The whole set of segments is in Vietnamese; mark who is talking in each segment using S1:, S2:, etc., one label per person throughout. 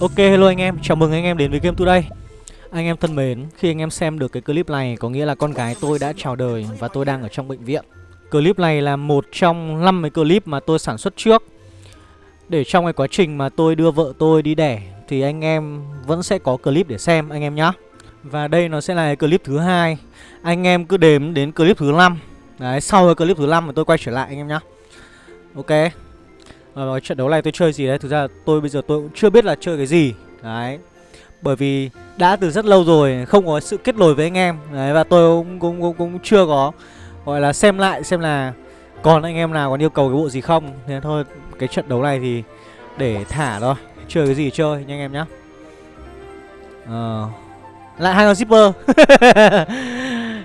S1: Ok hello anh em, chào mừng anh em đến với Game Today. Anh em thân mến, khi anh em xem được cái clip này có nghĩa là con gái tôi đã chào đời và tôi đang ở trong bệnh viện. Clip này là một trong 5 cái clip mà tôi sản xuất trước. Để trong cái quá trình mà tôi đưa vợ tôi đi đẻ thì anh em vẫn sẽ có clip để xem anh em nhé Và đây nó sẽ là clip thứ hai. Anh em cứ đếm đến clip thứ 5 Đấy, sau cái clip thứ 5 thì tôi quay trở lại anh em nhé Ok. Ờ, trận đấu này tôi chơi gì đấy Thực ra tôi bây giờ tôi cũng chưa biết là chơi cái gì. Đấy. Bởi vì đã từ rất lâu rồi Không có sự kết nối với anh em. Đấy và tôi cũng, cũng, cũng, cũng chưa có Gọi là xem lại xem là Còn anh em nào còn yêu cầu cái bộ gì không. Thế thôi cái trận đấu này thì Để thả thôi Chơi cái gì chơi nha anh em nhá. Ờ. Lại hai con zipper.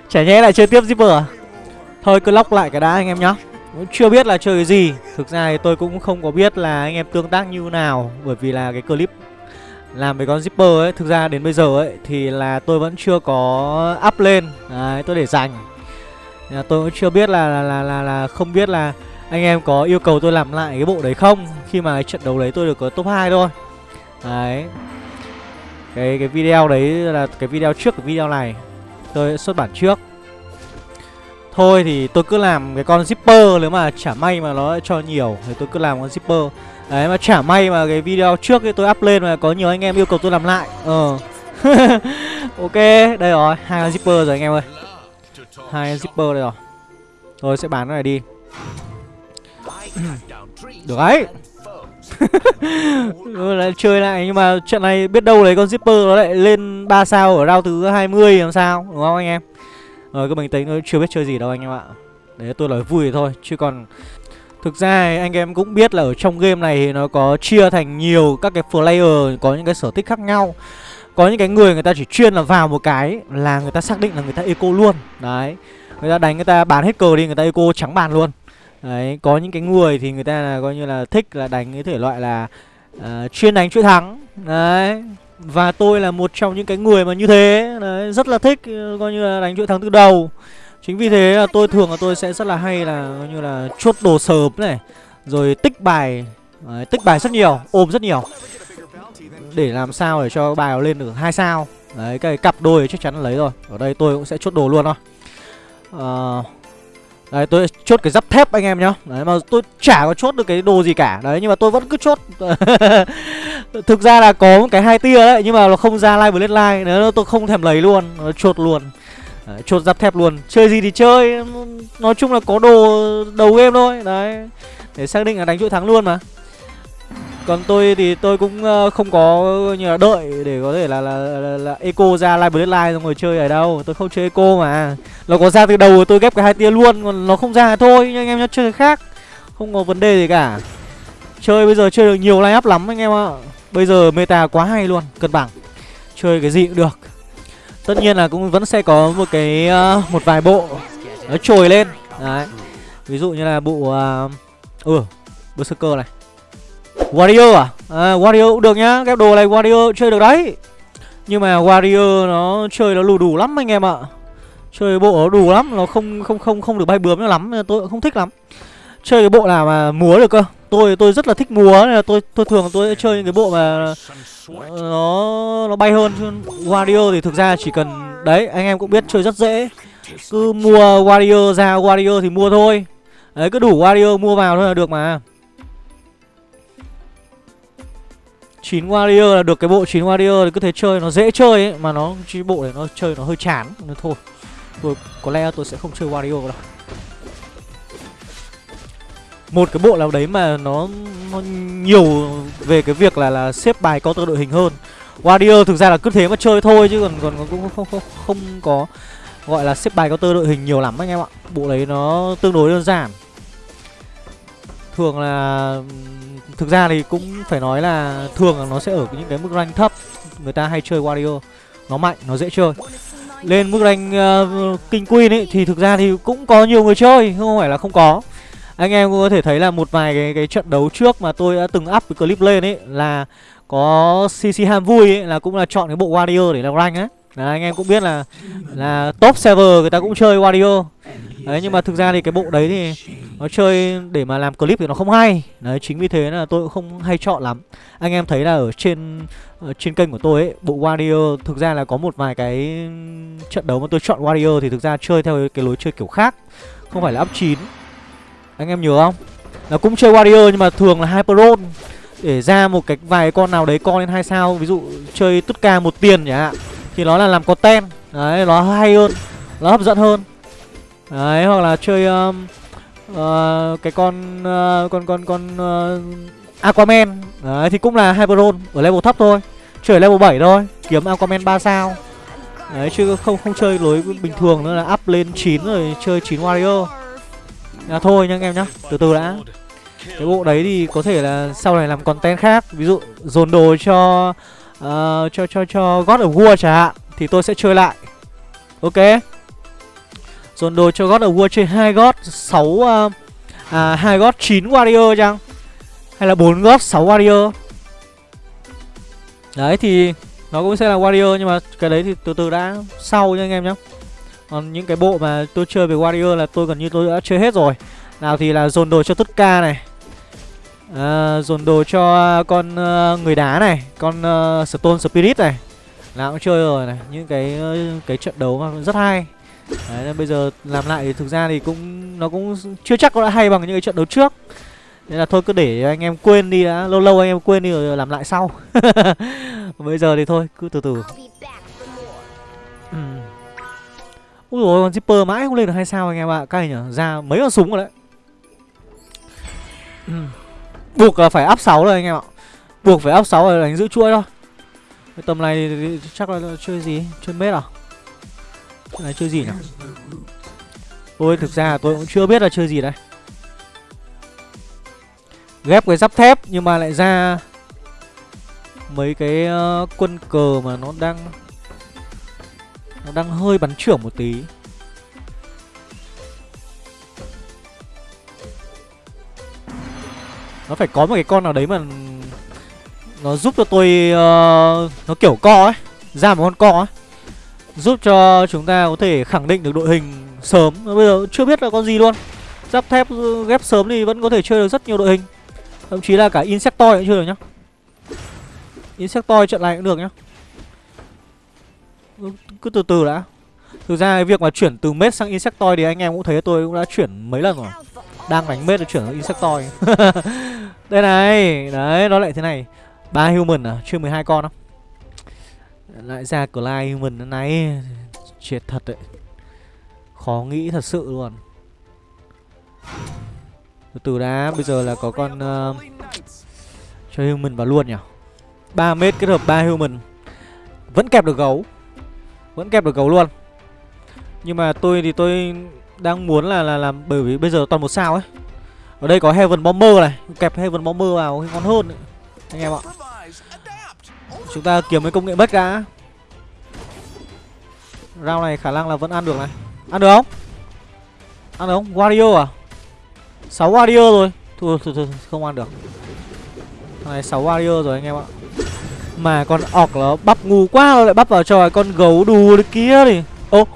S1: Chả nhẽ lại chơi tiếp zipper à? Thôi cứ lóc lại cái đã anh em nhá cũng chưa biết là chơi cái gì. Thực ra thì tôi cũng không có biết là anh em tương tác như nào Bởi vì là cái clip làm với con zipper ấy Thực ra đến bây giờ ấy thì là tôi vẫn chưa có up lên. Đấy tôi để dành. Tôi cũng chưa biết là là, là là là không biết là anh em có yêu cầu tôi làm lại cái bộ đấy không. Khi mà trận đấu đấy tôi được có top 2 thôi. Đấy. Cái cái video đấy là cái video trước cái video này. Tôi xuất bản trước. Thôi thì tôi cứ làm cái con zipper, Nếu mà chả may mà nó cho nhiều Thì tôi cứ làm con zipper. Đấy, mà chả may mà cái video trước ấy tôi up lên Mà có nhiều anh em yêu cầu tôi làm lại. Ờ. Ok, đây rồi, hai con zipper rồi anh em ơi. Hai con zipper đây rồi. Tôi sẽ bán nó này đi. Được đấy. Ừ, lại chơi lại, nhưng mà trận này biết đâu lấy con zipper nó lại lên 3 sao ở round thứ 20 làm sao, đúng không anh em? Rồi cứ bình tĩnh thôi chưa biết chơi gì đâu anh em ạ. Đấy tôi nói vui thôi chứ còn Thực ra anh em cũng biết là ở trong game này nó có chia thành nhiều các cái player có những cái sở thích khác nhau. Có những cái người người ta chỉ chuyên là vào một cái là người ta xác định là người ta eco luôn. Đấy Người ta đánh người ta bán hết cờ đi người ta eco trắng bàn luôn. Đấy có những cái người thì người ta là coi như là thích là đánh cái thể loại là uh, chuyên đánh chuỗi thắng. Đấy và tôi là một trong những cái người mà như thế. Đấy, rất là thích ờ, coi như là đánh chuỗi thắng từ đầu. Chính vì thế là tôi thường là tôi sẽ rất là hay là coi như là chốt đồ sớm này Rồi tích bài. Đấy, tích bài rất nhiều, ôm rất nhiều. Để làm sao để cho bài lên được hai sao. Đấy, cái cặp đôi chắc chắn là lấy rồi. Ở đây tôi cũng sẽ chốt đồ luôn thôi. Uh, Đấy tôi chốt cái giáp thép anh em nhá. Đấy mà tôi chả có chốt được cái đồ gì cả. Đấy nhưng mà tôi vẫn cứ chốt. Thực ra là có một cái hai tia đấy Nhưng mà nó không ra live với like Nếu tôi không thèm lấy luôn. Nó chốt luôn. Đấy, Chốt giáp thép luôn. Chơi gì thì chơi. Nói chung là có đồ đầu game thôi. Đấy. Để xác định là đánh chuỗi thắng luôn mà còn tôi thì tôi cũng ờ, không có như là đợi để có thể là là, là, là eco ra live deadline live xong rồi chơi ở đâu. Tôi không chơi eco mà. Nó có ra từ đầu tôi ghép cái hai tia luôn còn nó không ra thôi nhưng anh em nhá chơi khác. Không có vấn đề gì cả. Chơi bây giờ chơi được nhiều line up lắm anh em ạ. Bây giờ meta quá hay luôn cân bằng. Chơi cái gì cũng được. Tất nhiên là cũng vẫn sẽ có một cái uh, một vài bộ nó trồi lên. Đấy. Ví dụ như là bộ uh, ừ berserker này. Warrior à? à Warrior cũng được nhá Ghép đồ này Warrior chơi được đấy. Nhưng mà Warrior nó chơi nó lù đủ lắm anh em ạ. Chơi bộ nó đủ lắm, Nó không không không không được bay bướm nó lắm Tôi cũng không thích lắm. Chơi cái bộ nào mà múa được cơ? Tôi tôi rất là thích múa, nên là tôi tôi thường tôi chơi những cái bộ mà nó nó bay hơn. Chứ Warrior thì thực ra chỉ cần, đấy, anh em cũng biết chơi rất dễ. Cứ mua Warrior ra Warrior thì mua thôi. Đấy, cứ đủ Warrior mua vào thôi là được mà. 9 warrior là được cái bộ 9 warrior thì cứ thế chơi nó dễ chơi ấy mà nó chỉ bộ này nó chơi nó hơi chán nên thôi. Tôi có lẽ tôi sẽ không chơi warrior đâu. Một cái bộ nào đấy mà nó nó nhiều về cái việc là là xếp bài counter đội hình hơn. Warrior thực ra là cứ thế mà chơi thôi chứ còn còn cũng không, không không không có gọi là xếp bài counter đội hình nhiều lắm anh em ạ. Bộ đấy nó tương đối đơn giản. Thường là thực ra thì cũng phải nói là thường là nó sẽ ở những cái mức rank thấp. Người ta hay chơi Wario nó mạnh nó dễ chơi. Lên mức rank ờ, uh, king queen ấy thì thực ra thì cũng có nhiều người chơi không phải là không có. Anh em cũng có thể thấy là một vài cái cái trận đấu trước mà tôi đã từng up cái clip lên ấy là có cc ham vui ấy là cũng là chọn cái bộ Wario để làm rank á. Là anh em cũng biết là là top server người ta cũng chơi Wario đấy nhưng mà thực ra thì cái bộ đấy thì nó chơi để mà làm clip thì nó không hay. Đấy chính vì thế là tôi cũng không hay chọn lắm. Anh em thấy là ở trên ở trên kênh của tôi ấy bộ warrior thực ra là có một vài cái trận đấu mà tôi chọn warrior thì thực ra chơi theo cái lối chơi kiểu khác không phải là up 9 anh em nhớ không? Nó cũng chơi warrior nhưng mà thường là hyperon để ra một cái vài con nào đấy con lên hai sao ví dụ chơi tất cả một tiền nhỉ, thì nó là làm content. Đấy nó hay hơn nó hấp dẫn hơn đấy hoặc là chơi um, uh, cái con uh, con con con uh, aquaman. Đấy thì cũng là hyperon ở level thấp thôi. Chơi ở level 7 thôi. Kiếm aquaman 3 sao. Đấy chứ không không chơi lối bình thường nữa là up lên 9 rồi chơi 9 warrior. Là thôi nha anh em nhá từ từ đã. Cái bộ đấy thì có thể là sau này làm content khác. Ví dụ dồn đồ cho uh, cho cho cho God of War chẳng hạn thì tôi sẽ chơi lại. Ok? Dồn đồ cho God of War chơi hai God 6 uh, ờ, à hai God 9 warrior chăng? Hay là bốn God 6 warrior? Đấy thì nó cũng sẽ là warrior nhưng mà cái đấy thì từ từ đã sau nha anh em nhé còn những cái bộ mà tôi chơi về warrior là tôi gần như tôi đã chơi hết rồi. Nào thì là dồn đồ cho tất ca này. À, dồn đồ cho con uh, người đá này con uh, stone spirit này. Nào cũng chơi rồi này. Những cái uh, cái trận đấu mà rất hay đấy nên bây giờ làm lại thì thực ra thì cũng nó cũng chưa chắc có đã hay bằng những cái trận đấu trước. Nên là thôi cứ để anh em quên đi đã lâu lâu anh em quên đi rồi làm lại sau. Bây giờ thì thôi cứ từ từ. Ừ. ui rồi con zipper mãi không lên được hai sao anh em ạ? Cay nhở ra mấy con súng rồi đấy. Ừ. buộc là phải up 6 rồi anh em ạ. Buộc phải up 6 rồi đánh giữ chuỗi thôi. Cái tầm này thì chắc là chơi gì chơi mết à là chơi gì nhỉ? Tôi thực ra tôi cũng chưa biết là chơi gì đây ghép cái giáp thép nhưng mà lại ra mấy cái uh, quân cờ mà nó đang nó đang hơi bắn trưởng một tí. Nó phải có một cái con nào đấy mà nó giúp cho tôi uh, nó kiểu co ấy ra một con co ấy giúp cho chúng ta có thể khẳng định được đội hình sớm. Bây giờ chưa biết là con gì luôn. Giáp thép ừ, ghép sớm thì vẫn có thể chơi được rất nhiều đội hình. Thậm chí là cả insectoid cũng chơi được nhá. Insectoid trận này cũng được nhá. Ừ, cứ từ từ đã. Thực ra cái việc mà chuyển từ mết sang insectoid thì anh em cũng thấy tôi cũng đã chuyển mấy lần rồi. Đang đánh mết rồi chuyển sang insectoid. Đây này, đấy, nó lại thế này. Ba human à chưa 12 con không lại ra Clyde human nãy Chết thật đấy. Khó nghĩ thật sự luôn. Từ từ đã Bây giờ là có con uh, Cho human vào luôn nhỉ? 3 mét kết hợp 3 human Vẫn kẹp được gấu. Vẫn kẹp được gấu luôn. Nhưng mà tôi thì tôi đang muốn là là làm bởi vì bây giờ toàn một sao ấy. Ở đây có Heaven Bomber này. Kẹp Heaven Bomber vào ngon hơn ấy. Anh em ạ. Chúng ta kiếm cái công nghệ bất đã Round này khả năng là vẫn ăn được này. Ăn được không? Ăn được không? Wario à? 6 Wario rồi. Thôi thôi thôi không ăn được. Thằng này 6 Wario rồi anh em ạ. Mà con ọc nó bắp ngu quá rồi lại bắp vào cho con gấu đù đấy kia đi. Ô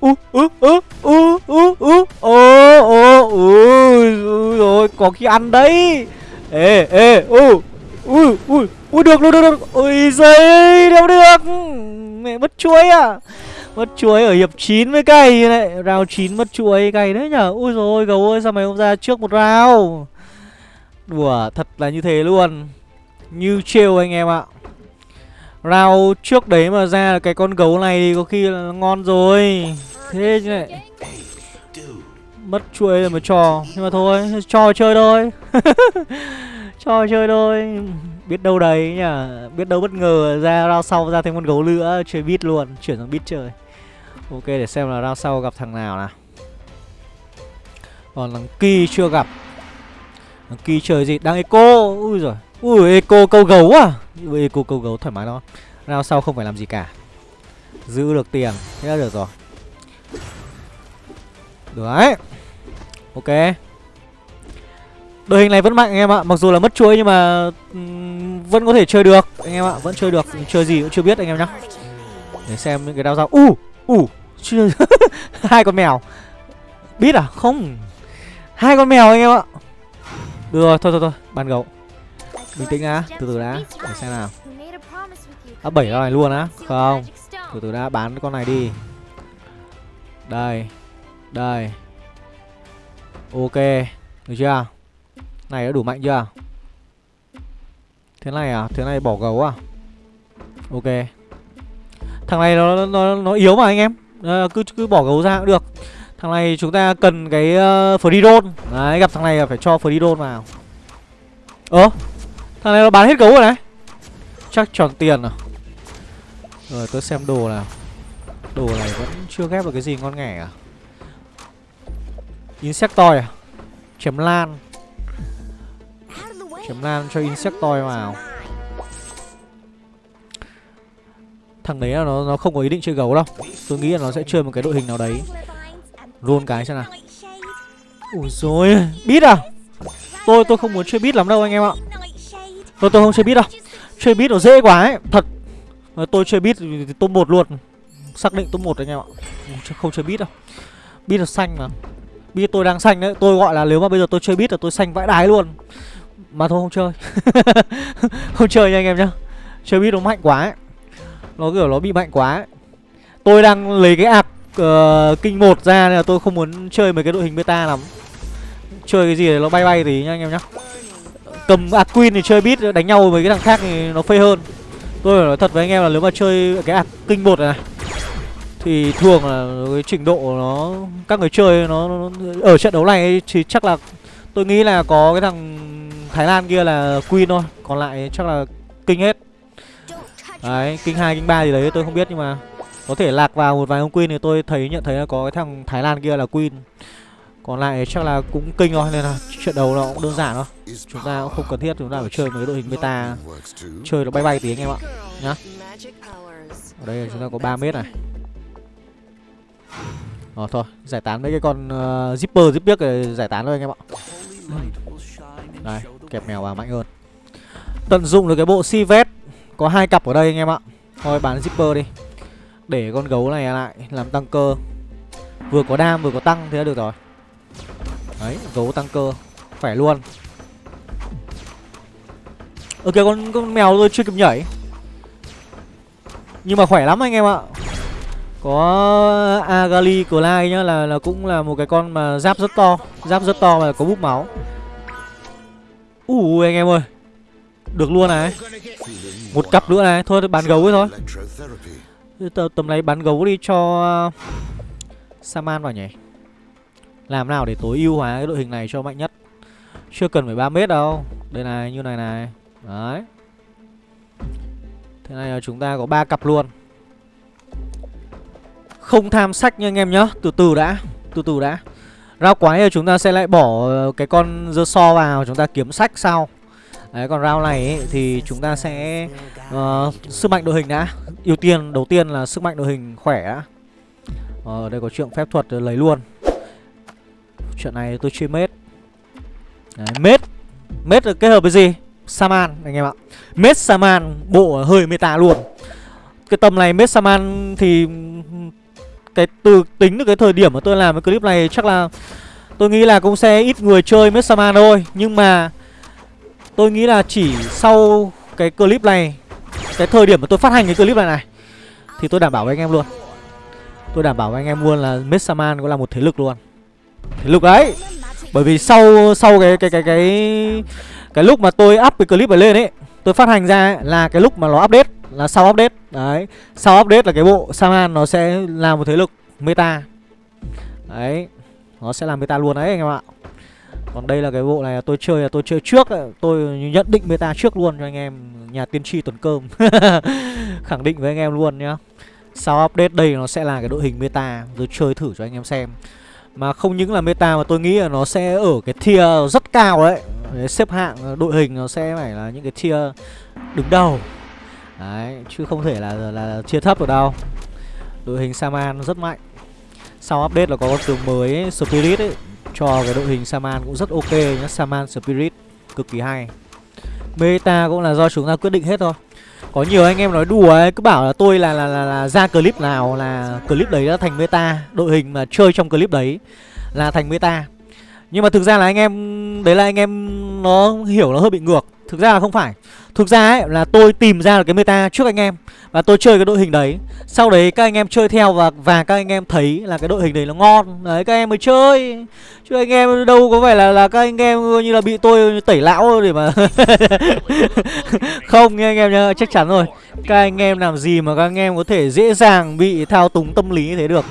S1: ú ú ú ú ú ú ô ô ú rồi có khi ăn đấy. Ê ê u ui ui ui được được được được. Ui giấy, đâu được. Mẹ mất chuối à? Mất chuối ở hiệp 9 với cay này. Rào 9 mất chuối cay đấy nhở? Ui rồi gấu ơi sao mày không ra trước một rào đùa thật là như thế luôn. Như trêu anh em ạ. Rào trước đấy mà ra cái con gấu này thì có khi là ngon rồi. Thế chứ này mất chuối là một trò. Nhưng mà thôi cho chơi thôi. Cho chơi thôi biết đâu đấy nhỉ, biết đâu bất ngờ ra rao sau ra thêm con gấu nữa chơi bit luôn chuyển sang bit chơi. Ok để xem là rao sau gặp thằng nào nào. Còn thằng ki chưa gặp. Thằng ki chơi gì? Đang eco. Ui rồi ui eco câu gấu à? Eco câu gấu thoải mái đó rao sau không phải làm gì cả. Giữ được tiền thế là được rồi. Được đấy. Ok đội hình này vẫn mạnh anh em ạ mặc dù là mất chuỗi nhưng mà vẫn có thể chơi được. Anh em ạ vẫn chơi được chơi gì cũng chưa biết anh em nhá. Để xem những cái đao dao. U u uh, hai con mèo. Biết à? Không. Hai con mèo anh em ạ. Được rồi, thôi thôi thôi, ban gấu Bình tĩnh đã, từ từ đã Để xem nào. À bảy con này luôn á Không. Từ từ đã, bán con này đi. Đây Đây. Ok Được chưa? Này đã đủ mạnh chưa? Thế này à, thế này bỏ gấu à? Ok. Thằng này nó nó nó yếu mà anh em. À, cứ cứ bỏ gấu ra cũng được. Thằng này chúng ta cần cái ờ, uh, free roll. Đấy gặp thằng này là phải cho free roll vào. Ơ Thằng này nó bán hết gấu rồi đấy Chắc tròn tiền à? Rồi tôi xem đồ nào. Đồ này vẫn chưa ghép được cái gì ngon nghẻ à? Insectoid à? Chém lan. Chém lan cho Insectoid vào. Thằng đấy là nó nó không có ý định chơi gấu đâu. Tôi nghĩ là nó sẽ chơi một cái đội hình nào đấy. Roll cái xem nào. Ủa rồi Biết à? Tôi tôi không muốn chơi biết lắm đâu anh em ạ. Tôi tôi không chơi biết đâu. Chơi biết nó dễ quá ấy, Thật. Tôi chơi biết thì top 1 luôn. Xác định top 1 anh em ạ. Không chơi biết đâu. Bit là xanh mà. Bit tôi đang xanh đấy. Tôi gọi là nếu mà bây giờ tôi chơi bit là tôi xanh vãi đái luôn. Mà thôi không chơi. Không chơi nha anh em nhá. Chơi biết nó mạnh quá ấy. Nó kiểu nó bị mạnh quá ấy. Tôi đang lấy cái ạc uh, ờ, kinh một ra nên là tôi không muốn chơi mấy cái đội hình beta lắm. Chơi cái gì để nó bay bay tí nha anh em nhá. Cầm ạc queen thì chơi biết đánh nhau với cái thằng khác thì nó phê hơn. Tôi phải nói thật với anh em là nếu mà chơi cái ạc kinh một này thì thường là cái trình độ nó các người chơi nó, nó ở trận đấu này thì chắc là tôi nghĩ là có cái thằng thái lan kia là queen thôi còn lại chắc là kinh hết. Đấy kinh hai kinh ba gì đấy tôi không biết nhưng mà có thể lạc vào một vài ông queen thì tôi thấy nhận thấy là có cái thằng Thái Lan kia là queen. Còn lại chắc là cũng kinh thôi nên là trận đấu nó cũng đơn giản thôi. Chúng ta cũng không cần thiết chúng ta phải chơi mấy đội hình meta. Chơi nó bay bay tí anh em ạ Nhá. Ở đây chúng ta có 3 mét này. Ờ thôi, giải tán mấy cái con uh, zipper zip giải tán thôi anh em ạ. Đây, kẹp mèo vào mạnh hơn. Tận dụng được cái bộ si vest Có hai cặp ở đây anh em ạ. Thôi bán zipper đi. Để con gấu này lại làm tăng cơ. Vừa có đam vừa có tăng thế là được rồi. Đấy gấu tăng cơ. Khỏe luôn. Ok con, con mèo tôi chưa kịp nhảy. Nhưng mà khỏe lắm anh em ạ. Có Agali lai nhá là, là cũng là một cái con mà giáp rất to. Giáp rất to mà có búp máu. Ui anh em ơi. Được luôn này. Một cặp nữa này. Thôi, bán gấu ấy thôi. Tầm này bán gấu đi cho uh, Saman vào nhỉ? Làm nào để tối ưu hóa cái đội hình này cho mạnh nhất? Chưa cần phải 3 mét đâu. Đây này, như này này. Đấy. Thế này là chúng ta có ba cặp luôn. Không tham sách nha anh em nhá. Từ từ đã. Từ từ đã. Rao quái thì chúng ta sẽ lại bỏ ờ, cái con dơ so vào Chúng ta kiếm sách sau. Đấy còn round này ấy, thì chúng ta sẽ uh, sức mạnh đội hình đã. Ưu tiên đầu tiên là sức mạnh đội hình khỏe đã. Ờ, đây có chuyện phép thuật lấy luôn. Chuyện này tôi chơi mết. Đấy, mết mết kết hợp với gì? Saman anh em ạ. Mết saman bộ hơi meta luôn. Cái tầm này mết saman thì cái từ tính được cái thời điểm mà tôi làm cái clip này chắc là tôi nghĩ là cũng sẽ ít người chơi Messaman thôi. Nhưng mà Tôi nghĩ là chỉ sau cái clip này Cái thời điểm mà tôi phát hành cái clip này này Thì tôi đảm bảo với anh em luôn. Tôi đảm bảo với anh em luôn là Messaman cũng là một thế lực luôn. Thế lực đấy Bởi vì sau sau cái cái cái cái cái lúc mà tôi up cái clip này lên ấy Tôi phát hành ra ấy, là cái lúc mà nó update. Là sau update. Đấy, Sau update là cái bộ Saman nó sẽ là một thế lực meta. Đấy, Nó sẽ làm meta luôn đấy anh em ạ. Còn đây là cái bộ này tôi chơi là tôi chơi trước Tôi nhận định meta trước luôn cho anh em, Nhà tiên tri tuần cơm. Khẳng định với anh em luôn nhá. Sau update đây nó sẽ là cái đội hình meta, Tôi chơi thử cho anh em xem. Mà không những là meta mà tôi nghĩ là nó sẽ ở cái tier rất cao đấy, Xếp hạng đội hình nó sẽ phải là những cái tier đứng đầu. Đấy, chứ không thể là là, là chia thấp được đâu. Đội hình Saman rất mạnh. Sau update là có con tướng mới ấy, Spirit ấy cho cái đội hình Saman cũng rất ok nhá Saman Spirit cực kỳ hay. Meta cũng là do chúng ta quyết định hết thôi. Có nhiều anh em nói đùa ấy Cứ bảo là tôi là là, là, là ra clip nào là clip đấy đã thành meta. Đội hình mà chơi trong clip đấy là thành meta. Nhưng mà thực ra là anh em đấy là anh em nó hiểu nó hơi bị ngược. Thực ra là không phải thực ra ấy là tôi tìm ra được cái meta trước anh em và tôi chơi cái đội hình đấy. Sau đấy các anh em chơi theo và và các anh em thấy là cái đội hình đấy nó ngon. Đấy các em mới chơi. Chứ anh em đâu có phải là là các anh em như là bị tôi tẩy lão để mà không nha anh em nhá chắc chắn rồi các anh em làm gì mà các anh em có thể dễ dàng bị thao túng tâm lý như thế được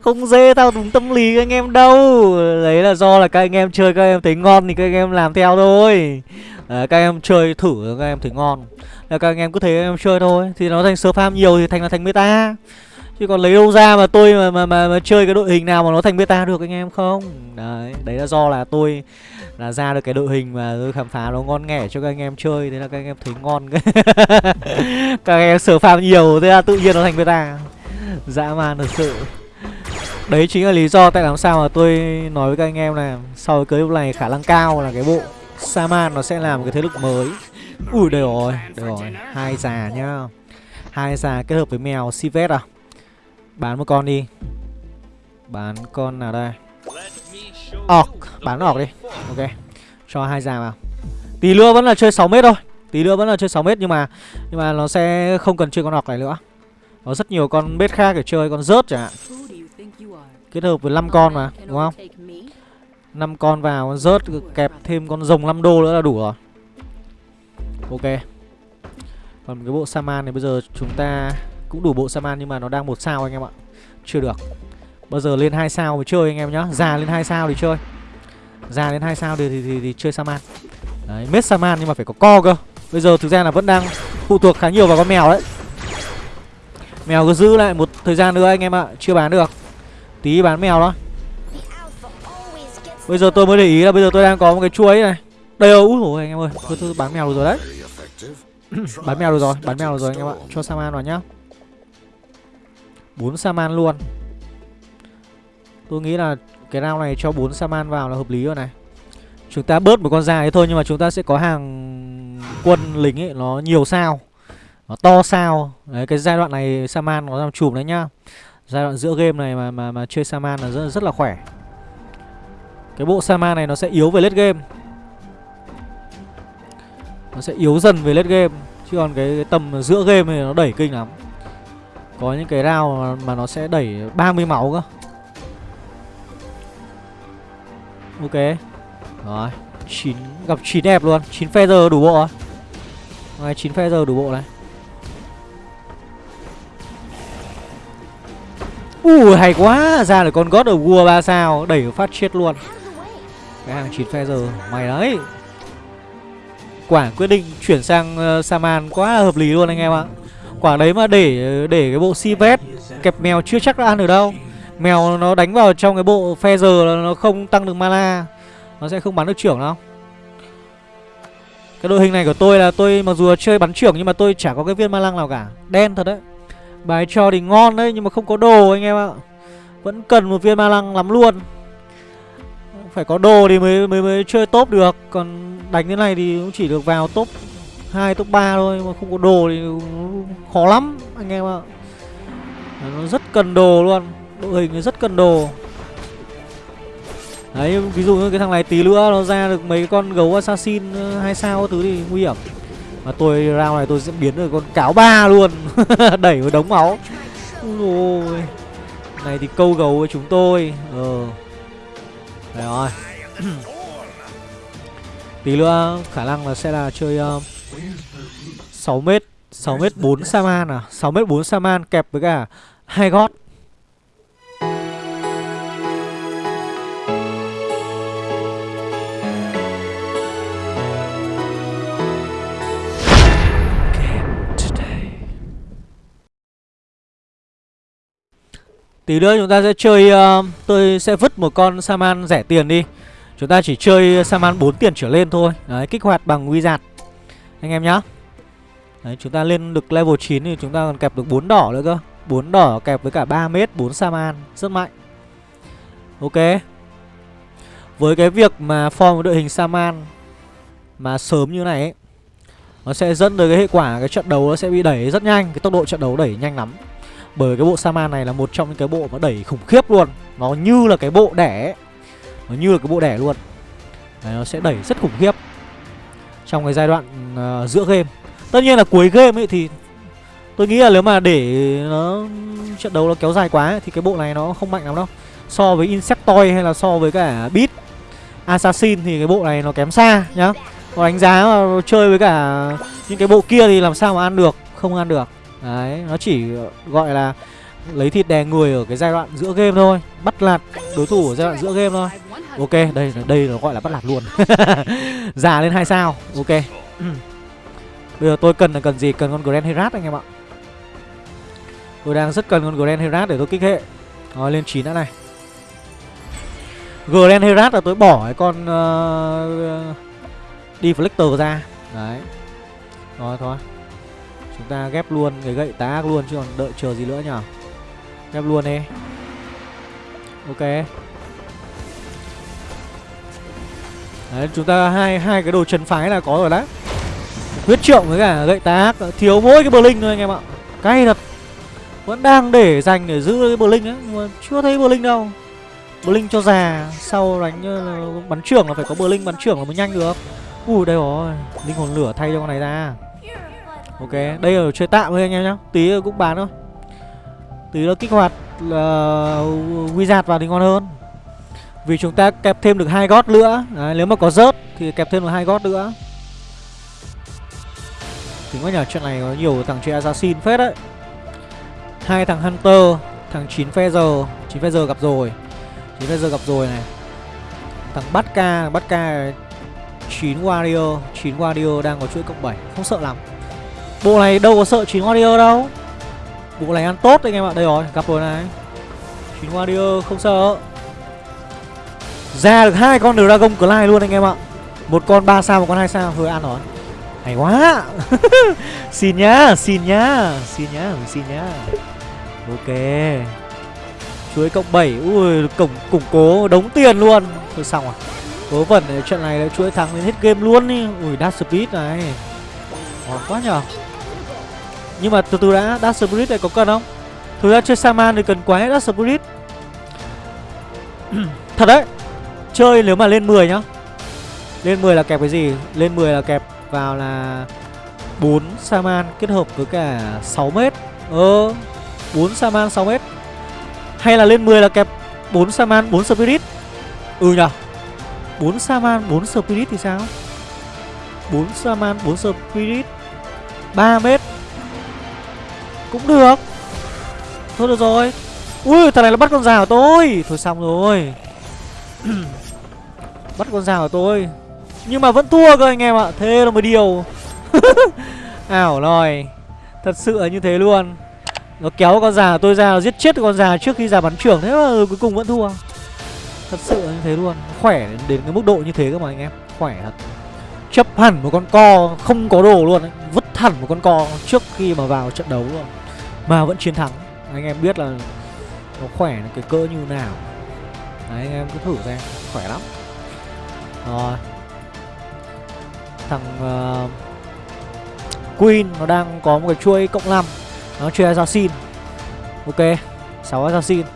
S1: không dễ thao túng tâm lý các anh em đâu đấy là do là các anh em chơi các em thấy ngon thì các anh em làm theo thôi à, các em chơi thử các anh em thấy ngon là các anh em cứ thấy em chơi thôi thì nó thành sơ farm nhiều thì thành là thành meta chứ còn lấy đâu ra mà tôi mà, mà mà mà chơi cái đội hình nào mà nó thành beta được anh em không? Đấy đấy là do là tôi là ra được cái đội hình mà tôi khám phá nó ngon nghẻ cho các anh em chơi thế là các anh em thấy ngon. Các anh em sở farm nhiều thế là tự nhiên nó thành beta. Dã man thật sự. Đấy chính là lý do tại làm sao mà tôi nói với các anh em là sau cái clip này khả năng cao là cái bộ Saman nó sẽ làm cái thế lực mới. Ui đây rồi, đây rồi. Hai già nhá. Hai già kết hợp với mèo Sivet à? Bán một con đi. Bán con nào đây? Orc, bán orc đi. Ok, cho hai già vào. Tí nữa vẫn là chơi 6 mét thôi. Tí nữa vẫn là chơi 6 mét nhưng mà Nhưng mà nó sẽ không cần chơi con orc này nữa. Có rất nhiều con bết khác để chơi Con rớt chẳng hạn. Kết hợp với 5 con mà, đúng không? 5 con vào rớt kẹp thêm con rồng 5 đô nữa là đủ rồi. Ok. Còn cái bộ Saman này bây giờ chúng ta cũng đủ bộ Saman nhưng mà nó đang một sao anh em ạ. Chưa được. Bao giờ lên hai sao mới chơi anh em nhá. Già lên hai sao thì chơi. Già lên hai sao thì, thì, thì, thì chơi Saman. Đấy, mết Saman nhưng mà phải có co cơ. Bây giờ thực ra là vẫn đang phụ thuộc khá nhiều vào con mèo đấy. Mèo cứ giữ lại một thời gian nữa anh em ạ Chưa bán được. Tí bán mèo đó Bây giờ tôi mới để ý là bây giờ tôi đang có một cái chuối này. Đây rồi, úi dồi anh em ơi. Tôi, tôi bán mèo được rồi đấy. Bán mèo được rồi, bán mèo được rồi anh em ạ. Cho Saman vào nhá bốn Saman luôn. Tôi nghĩ là cái round này cho bốn Saman vào là hợp lý rồi này. Chúng ta bớt một con dài thôi Nhưng mà chúng ta sẽ có hàng quân lính ấy Nó nhiều sao Nó to sao. Đấy cái giai đoạn này Saman nó làm chùm đấy nhá. Giai đoạn giữa game này mà mà, mà chơi Saman là rất, rất là khỏe. Cái bộ saman này nó sẽ yếu về late game. Nó sẽ yếu dần về late game. Chứ còn cái, cái tầm giữa game này nó đẩy kinh lắm. Có những cái round mà, mà nó sẽ đẩy 30 máu cơ. Ok. Rồi 9, Gặp 9 đẹp luôn. 9 feather đủ bộ rồi Ngoài 9 feather đủ bộ này. Ui hay quá. Ra được con God of War 3 sao. Đẩy phát chết luôn. Cái hàng 9 feather giờ Mày đấy. Quả quyết định chuyển sang uh, Saman quá là hợp lý luôn anh em ạ. Quả đấy mà để để cái bộ Sivet Kẹp mèo chưa chắc đã ăn được đâu. Mèo nó đánh vào trong cái bộ phe giờ là nó không tăng được mana. Nó sẽ không bắn được trưởng đâu. Cái đội hình này của tôi là tôi mặc dù chơi bắn trưởng Nhưng mà tôi chả có cái viên ma lăng nào cả. Đen thật đấy. Bài cho thì ngon đấy nhưng mà không có đồ anh em ạ. Vẫn cần một viên ma lăng lắm luôn. Phải có đồ thì mới mới mới chơi top được. Còn đánh thế này thì cũng chỉ được vào top hai top 3 thôi mà không có đồ thì khó lắm anh em ạ. Nó rất cần đồ luôn đội hình nó rất cần đồ. Đấy ví dụ như cái thằng này tí nữa nó ra được mấy con gấu assassin ờ, hai sao thứ thì nguy hiểm. Mà tôi round này tôi sẽ biến được con cáo ba luôn đẩy vào đống máu. Ôi này thì câu gấu với chúng tôi ờ. Đấy rồi. Tí nữa khả năng là sẽ là chơi uh, 6m 6m 4 Saman à? 6m 4 Saman kẹp với cả hai gót. Tí nữa chúng ta sẽ chơi uh, Tôi sẽ vứt một con Saman rẻ tiền đi. Chúng ta chỉ chơi Saman 4 tiền trở lên thôi. Đấy kích hoạt bằng Wizard. Anh em nhá. Đấy chúng ta lên được level 9 thì chúng ta còn kẹp được 4 đỏ nữa cơ. 4 đỏ kẹp với cả 3 mét 4 Saman Rất mạnh. Ok. Với cái việc mà form đội hình Saman Mà sớm như này ấy Nó sẽ dẫn tới cái hệ quả Cái trận đấu nó sẽ bị đẩy rất nhanh. Cái tốc độ trận đấu đẩy nhanh lắm. Bởi cái bộ Saman này là một trong những cái bộ mà đẩy khủng khiếp luôn. Nó như là cái bộ đẻ ấy. Nó như là cái bộ đẻ luôn. Đấy, Nó sẽ đẩy rất khủng khiếp. Trong cái giai đoạn uh, giữa game. Tất nhiên là cuối game ấy thì Tôi nghĩ là nếu mà để nó trận đấu nó kéo dài quá ấy, thì cái bộ này nó không mạnh lắm đâu. So với Insectoid hay là so với cả Beat Assassin thì cái bộ này nó kém xa nhá. Còn đánh giá mà chơi với cả những cái bộ kia thì làm sao mà ăn được Không ăn được. Đấy, nó chỉ gọi là lấy thịt đè người ở cái giai đoạn giữa game thôi Bắt lạt đối thủ ở giai đoạn giữa game thôi. Ok, đây đây nó gọi là bắt lạt luôn. Già lên hai sao, ok. Bây giờ tôi cần là cần gì? Cần con Grand Herat anh em ạ. Tôi đang rất cần con Grand Herat để tôi kích hệ. Rồi lên chín đã này. Grand Herat là tôi bỏ cái con ờ, uh, Deflector ra. Đấy. Rồi thôi. Chúng ta ghép luôn cái gậy tá ác luôn chứ còn đợi chờ gì nữa nhở? Ghép luôn đi. Ok. Đấy, chúng ta hai hai cái đồ trần phái là có rồi đấy. Huyết trượng với cả gậy tá Thiếu mỗi cái Blink thôi anh em ạ. Cay thật. Vẫn đang để dành để giữ cái Blink ấy, Nhưng mà chưa thấy Blink đâu. Blink cho già, Sau đánh ờ, bắn trưởng là phải có Blink bắn trưởng là mới nhanh được. Ui, đây rồi. Linh hồn lửa thay cho con này ra. Ok, Đây là chơi tạm thôi anh em nhá. Tí cũng bán thôi. Tí nó kích hoạt là Wizard vào thì ngon hơn. Vì chúng ta kẹp thêm được hai gót nữa. Đấy, Nếu mà có rớt thì kẹp thêm được hai gót nữa. Tính quá nhờ chuyện này có nhiều thằng chơi assassin phết đấy. Hai thằng hunter thằng chín feather chín feather gặp rồi. Chín feather gặp rồi này. Thằng bắt ca bắt ca chín warrior. Chín warrior đang có chuỗi cộng 7 không sợ lắm. Bộ này đâu có sợ chín warrior đâu. Bộ này ăn tốt anh em ạ. Đây rồi gặp rồi này. Chín warrior không sợ ra được hai con dragon clay luôn anh em ạ. Một con 3 sao một con hai sao. Hơi ăn rồi. Hay quá. Xin nhá, xin nhá Xin nhá, xin nhá. Ok. Chuối cộng 7 Ui, cổng củng cố đống tiền luôn. Thôi xong à cố vẩn trận này là chuỗi thắng đến hết game luôn đi Ui, Dash Speed này. Ngon quá nhở. Nhưng mà từ từ đã, Dash Spirit này có cần không? Thực ra chơi Saman thì cần quá hết Dash Spirit. Thật đấy. Chơi nếu mà lên 10 nhá. Lên 10 là kẹp cái gì? Lên 10 là kẹp vào là 4 Saman kết hợp với cả 6 mét. Ờ 4 Saman 6 mét. Hay là lên 10 là kẹp 4 Saman 4 Spirit. Ừ nhở 4 Saman 4 Spirit thì sao? 4 Saman 4 Spirit. 3 mét. Cũng được. Thôi được rồi. Ui, thằng này nó bắt con rào tôi. Thôi xong rồi. Bắt con rào tôi. Nhưng mà vẫn thua cơ anh em ạ, Thế là một điều. Ảo rồi Thật sự là như thế luôn. Nó kéo con già tôi ra giết chết con già trước khi già bắn trưởng, Thế mà cuối cùng vẫn thua. Thật sự là như thế luôn. Khỏe đến cái mức độ như thế cơ mà anh em, Khỏe thật. Chấp hẳn một con co, không có đồ luôn ấy. Vứt hẳn một con co trước khi mà vào trận đấu luôn. Mà vẫn chiến thắng. Anh em biết là Nó khỏe cái cỡ như nào. Đấy anh em cứ thử xem Khỏe lắm. Rồi. Thằng uh, Queen nó đang có một cái chuôi cộng 5 Nó chơi Assassin. Ok 6 Assassin.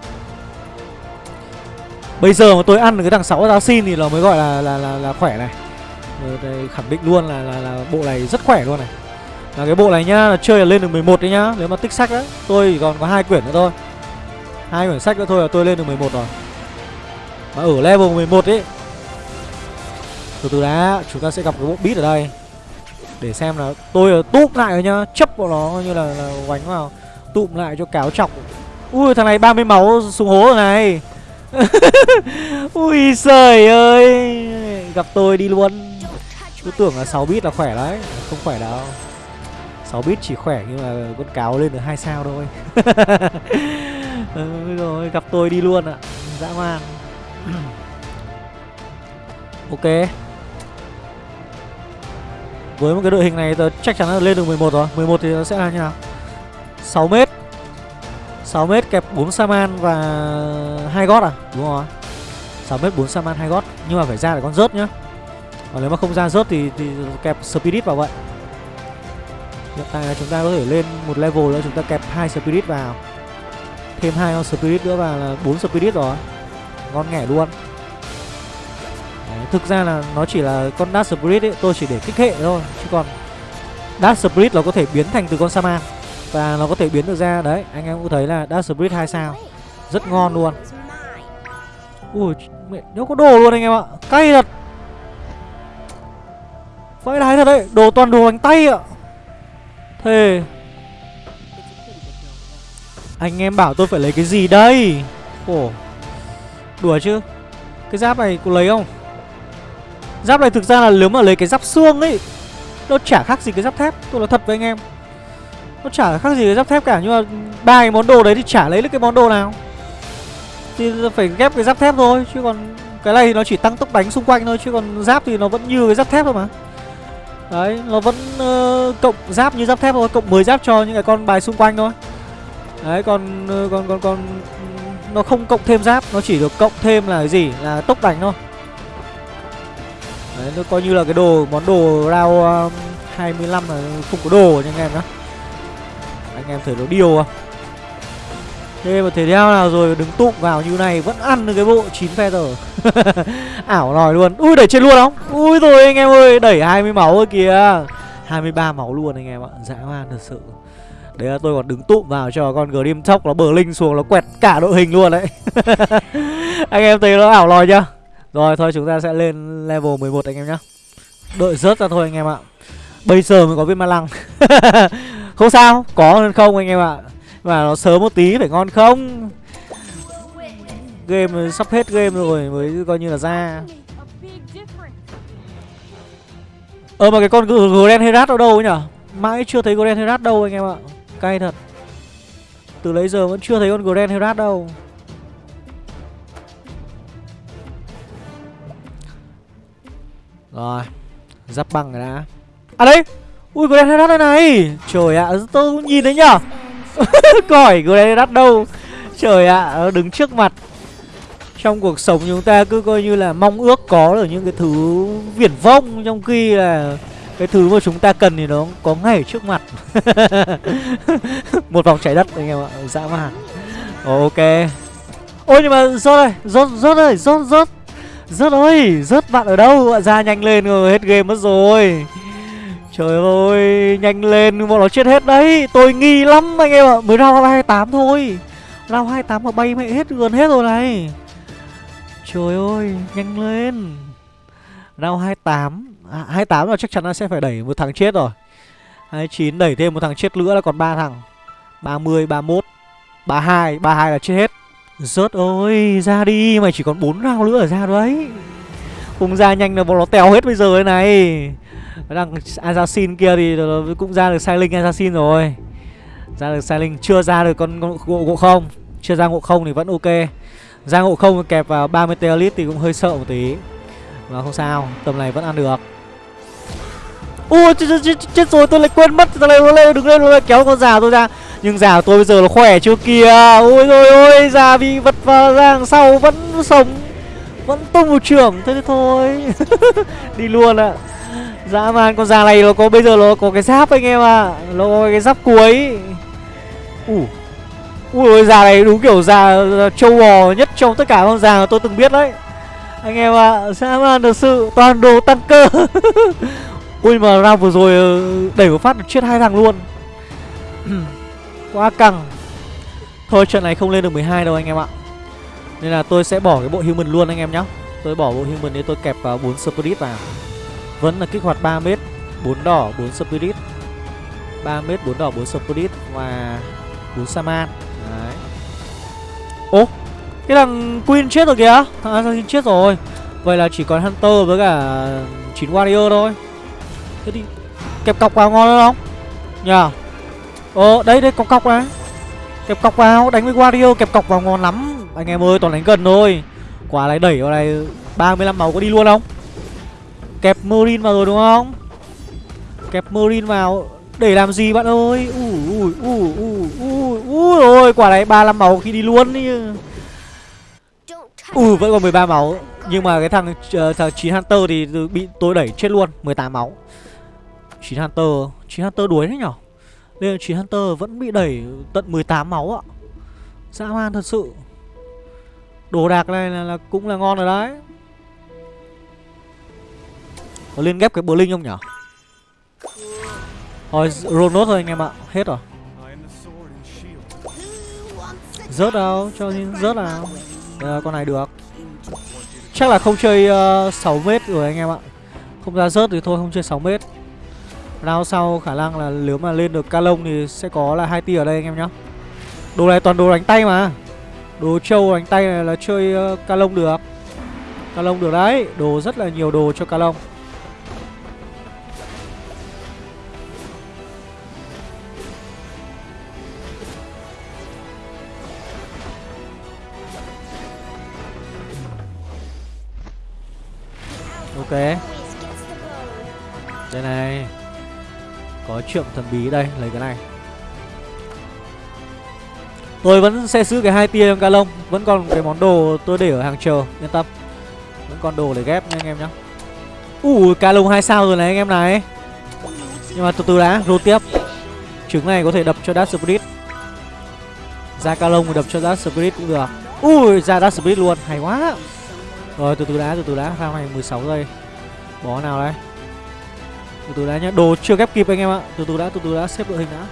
S1: Bây giờ mà tôi ăn được cái thằng 6 Assassin thì nó mới gọi là là là, là khỏe này. Đây khẳng định luôn là, là là bộ này rất khỏe luôn này. Là cái bộ này nhá là chơi là lên được 11 đấy nhá. Nếu mà tích sách đấy tôi chỉ còn có hai quyển nữa thôi. Hai quyển sách nữa thôi là tôi lên được 11 rồi mà ở level 11 ấy từ từ đã chúng ta sẽ gặp cái bộ beat ở đây. Để xem là tôi tụm lại rồi nhá chấp vào nó như là, là quánh vào tụm lại cho cáo chọc ui thằng này 30 máu xuống hố rồi này. Ui trời ơi gặp tôi đi luôn. Cứ tưởng là 6 bit là khỏe đấy không khỏe đâu. 6 bit chỉ khỏe nhưng mà con cáo lên được hai sao thôi. Ừ, rồi gặp tôi đi luôn ạ dã man. ok. Với một cái đội hình này tớ chắc chắn là lên được 11 rồi. 11 thì nó sẽ là như nào? 6m 6m kẹp 4 Saman và hai gót à? Đúng rồi. 6m 4 Saman hai gót. Nhưng mà phải ra để con rớt nhá. Còn nếu mà không ra rớt thì, thì kẹp Spirit vào vậy. Hiện tại là chúng ta có thể lên một level nữa Chúng ta kẹp hai Spirit vào. Thêm hai con Spirit nữa vào là bốn Spirit rồi. Ngon nghẻ luôn. Đấy, Thực ra là nó chỉ là con Dark Spirit ấy Tôi chỉ để kích hệ thôi Chứ còn Dark Spirit nó có thể biến thành từ con Saman Và nó có thể biến được ra. Đấy anh em cũng thấy là Dark Spirit 2 sao Rất ngon luôn. Ui mẹ nếu có đồ luôn anh em ạ Cay thật. Vãi đái thật đấy Đồ toàn đồ bánh tay ạ. Thề. Anh em bảo tôi phải lấy cái gì đây? Ồ. Đùa chứ. Cái giáp này có lấy không? Giáp này thực ra là nếu mà lấy cái giáp xương ấy Nó chả khác gì cái giáp thép. Tôi nói thật với anh em. Nó chả khác gì cái giáp thép cả Nhưng mà ba cái món đồ đấy thì chả lấy được cái món đồ nào. Thì phải ghép cái giáp thép thôi Chứ còn cái này thì nó chỉ tăng tốc đánh xung quanh thôi Chứ còn giáp thì nó vẫn như cái giáp thép thôi mà. Đấy, nó vẫn uh, cộng giáp như giáp thép thôi, cộng 10 giáp cho những cái con bài xung quanh thôi. Đấy, còn uh, còn còn còn nó không cộng thêm giáp, nó chỉ được cộng thêm là cái gì? Là tốc đánh thôi. Đấy, nó coi như là cái đồ món đồ round um, uh, 25 là không có đồ nha anh em nhá. Anh em thấy nó điều không? Thế mà thể theo nào rồi đứng tụng vào như này vẫn ăn được cái bộ 9 feather Ảo nòi luôn Ui đẩy trên luôn không Ui rồi anh em ơi Đẩy 20 máu rồi kìa 23 máu luôn anh em ạ Dã man thật sự Đấy là tôi còn đứng tụm vào cho con Grim Chóc nó bờ linh xuống, Nó quẹt cả đội hình luôn đấy. Anh em thấy nó ảo lòi chưa? Rồi, thôi chúng ta sẽ lên level 11 anh em nhá. Đợi rớt ra thôi anh em ạ. Bây giờ mới có viên ma lăng. Không sao, Có hơn không anh em ạ? Mà nó sớm một tí, phải ngon không? Game sắp hết game rồi, mới coi như là ra. Ờ mà cái con Grand Herat ở đâu ấy nhở? Mãi chưa thấy Grand Herat đâu anh em ạ. Cay thật. Từ lấy giờ vẫn chưa thấy con Grand Herat đâu. Rồi Giáp băng rồi đã. À đây Ui Grand Herat đây này. Trời ạ tôi cũng nhìn thấy nhở Còi Grand Herat đâu. Trời ạ à, đứng trước mặt. Trong cuộc sống chúng ta cứ coi như là mong ước có được những cái thứ viển vông Trong khi là cái thứ mà chúng ta cần thì nó có ngay ở trước mặt. Một vòng trái đất anh em ạ, dã man. Ok. Ôi nhưng mà rớt ơi, rớt, rớt ơi, rớt, rớt Rớt ơi, rớt bạn ở đâu, bạn ra nhanh lên rồi, hết game mất rồi. Trời ơi, nhanh lên, bọn nó chết hết đấy. Tôi nghi lắm anh em ạ, mới lao hai tám thôi. Round 28 mà bay mẹ hết gần hết rồi này. Trời ơi, nhanh lên. Round 28 à, 28 là chắc chắn là sẽ phải đẩy một thằng chết rồi. 29 đẩy thêm một thằng chết nữa là còn ba thằng. 30, 31 32, 32 là chết hết. Rớt ơi, ra đi, mày chỉ còn 4 round nữa ở ra đấy. Không ra nhanh là bọn nó tèo hết bây giờ đây này. Đằng Assassin kia thì cũng ra được Silent Assassin rồi. Ra được Silent Chưa ra được con, con ngộ, ngộ không. Chưa ra ngộ không thì vẫn ok. Ra ngộ không kẹp vào 30 Teolit thì cũng hơi sợ một tí. Mà không sao Tầm này vẫn ăn được. Ui chết, chết, chết, chết rồi tôi lại quên mất Thằng này nó lên đứng lên nó lại kéo con già tôi ra. Nhưng già tôi bây giờ nó khỏe chưa kìa. Ôi rồi ôi già bị vật vào ra đằng sau vẫn sống Vẫn tung một trưởng Thế thì thôi. Đi luôn ạ. À. Dã man con già này nó có bây giờ nó có cái giáp anh em ạ. À. Nó có cái giáp cuối. Ủa Ui ôi già này đúng kiểu già châu bò nhất trong tất cả con già mà tôi từng biết đấy. Anh em ạ à, Dã man thật sự toàn đồ tăng cơ. Ui mà round vừa rồi ờ, đẩy một phát được chết hai thằng luôn. Quá căng. Thôi trận này không lên được 12 đâu anh em ạ. Nên là tôi sẽ bỏ cái bộ human luôn anh em nhá. Tôi bỏ bộ human để tôi kẹp vào 4 spirit vào. Vẫn là kích hoạt 3 mét 4 đỏ 4 spirit. 3 mét 4 đỏ 4 spirit và 4 saman đấy. Ô cái thằng queen chết rồi kìa. Thằng assassin chết rồi. Vậy là chỉ còn hunter với cả 9 warrior thôi thế đi. Kẹp cọc vào ngon không nhờ. Ờ đấy đấy cọc cọc đấy kẹp cọc vào đánh với Wario kẹp cọc vào ngon lắm. Anh em ơi toàn đánh gần thôi. Quả này đẩy vào này 35 máu có đi luôn không? Kẹp Marine vào rồi đúng không? Kẹp Marine vào. Để làm gì bạn ơi? Ui ui ui ui ui ui ôi Quả này 35 máu khi đi luôn đi. Ui vẫn còn 13 máu Nhưng mà cái thằng uh, thằng 9 Hunter thì bị tôi đẩy chết luôn. 18 máu 9 Hunter. 9 Hunter đuối đấy nhở? Nên 9 Hunter vẫn bị đẩy tận 18 máu ạ. Dã man thật sự. Đồ đạc này là, là cũng là ngon rồi đấy. Có liên ghép cái bờ linh không nhở? Thôi roll nốt thôi anh em ạ. Hết rồi. Rớt đâu Cho nên rớt nào? À, Con này được. Chắc là không chơi ờ, uh, 6m rồi anh em ạ. Không ra rớt thì thôi không chơi 6m. Round sau khả năng là nếu mà lên được ca lông thì sẽ có là hai tia ở đây anh em nhá. Đồ này toàn đồ đánh tay mà. Đồ trâu đánh tay này là chơi ờ, uh, ca lông được. Ca lông được đấy Đồ rất là nhiều đồ cho ca lông Ok. Có trượng thần bí đây, Lấy cái này. Tôi vẫn sẽ giữ cái hai tia trong ca lông Vẫn còn cái món đồ tôi để ở hàng chờ, Yên tâm. Vẫn còn đồ để ghép nha anh em nhá. Ui ca lông hai sao rồi này anh em này. Nhưng mà từ từ đã Rô tiếp. Trứng này có thể đập cho dash Spirit. Ra ca lông đập cho dash Spirit cũng được. Ui ra dash Spirit luôn, Hay quá. Rồi, từ từ đã, từ từ đã, ra này 16 giây. Bó nào đây? Từ từ đã nhá Đồ chưa ghép kịp anh em ạ. Từ từ đã từ từ đã xếp đội hình đã.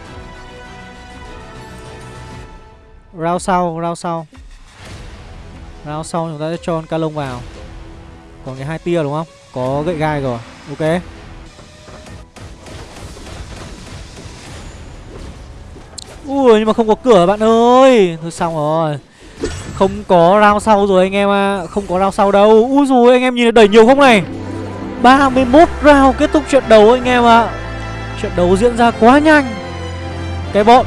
S1: Rao sau, rao sau. Rao sau chúng ta sẽ cho con ca lông vào. Còn cái hai tia đúng không? Có gậy gai rồi Ok. Ui nhưng mà không có cửa bạn ơi. Thôi xong rồi. Không có rao sau rồi anh em à Không có rao sau đâu. Ui rồi anh em nhìn đẩy nhiều không này? 31 round kết thúc trận đấu anh em ạ. Trận đấu diễn ra quá nhanh. Cái bọn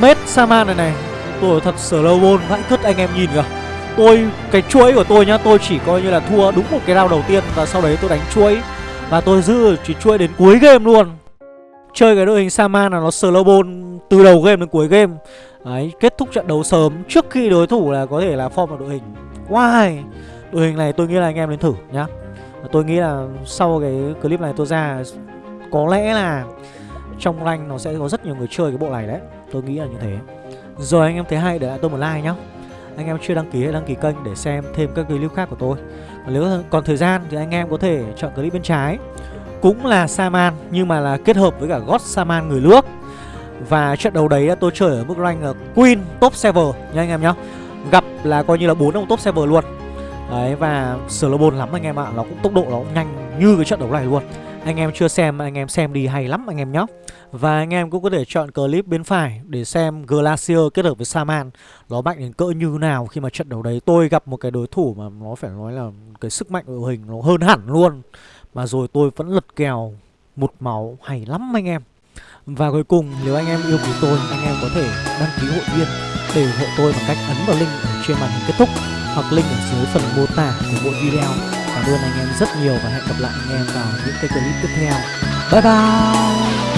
S1: Mết Saman này này Tôi thật sở lâu bôn vãi cứt anh em nhìn kìa. Tôi, cái chuỗi của tôi nhá Tôi chỉ coi như là thua đúng một cái round đầu tiên Và sau đấy tôi đánh chuỗi. Và tôi giữ chỉ chuỗi đến cuối game luôn. Chơi cái đội hình Saman là nó slow ball từ đầu game đến cuối game. Đấy, kết thúc trận đấu sớm trước khi đối thủ là có thể là form một đội hình. Why Đội hình này tôi nghĩ là anh em nên thử nhá. Tôi nghĩ là sau cái clip này tôi ra, Có lẽ là trong rank nó sẽ có rất nhiều người chơi cái bộ này đấy. Tôi nghĩ là như thế. Rồi anh em thấy hay để lại tôi một like nhá. Anh em chưa đăng ký hãy đăng ký kênh để xem thêm các clip khác của tôi. Nếu còn thời gian thì anh em có thể chọn clip bên trái. Cũng là Saman, nhưng mà là kết hợp với cả God Saman người nước. Và trận đấu đấy tôi chơi ở mức rank ờ, Queen top server nha anh em nhá. Gặp là coi như là bốn ông top server luôn. Đấy, và slow lắm anh em ạ. Nó cũng tốc độ nó cũng nhanh như cái trận đấu này luôn. Anh em chưa xem, anh em xem đi hay lắm anh em nhé và anh em cũng có thể chọn clip bên phải để xem Glacier kết hợp với Saman. Nó mạnh đến cỡ như nào khi mà trận đấu đấy tôi gặp một cái đối thủ mà nó phải nói là cái sức mạnh đội hình nó hơn hẳn luôn. Mà rồi tôi vẫn lật kèo một máu hay lắm anh em. Và cuối cùng, nếu anh em yêu quý tôi, anh em có thể đăng ký hội viên để ủng hộ tôi bằng cách ấn vào link ở trên màn hình kết thúc hoặc link ở dưới phần mô tả của mỗi video. Cảm ơn anh em rất nhiều và hẹn gặp lại anh em vào những cái clip tiếp theo. Bye bye!